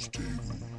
Unstable.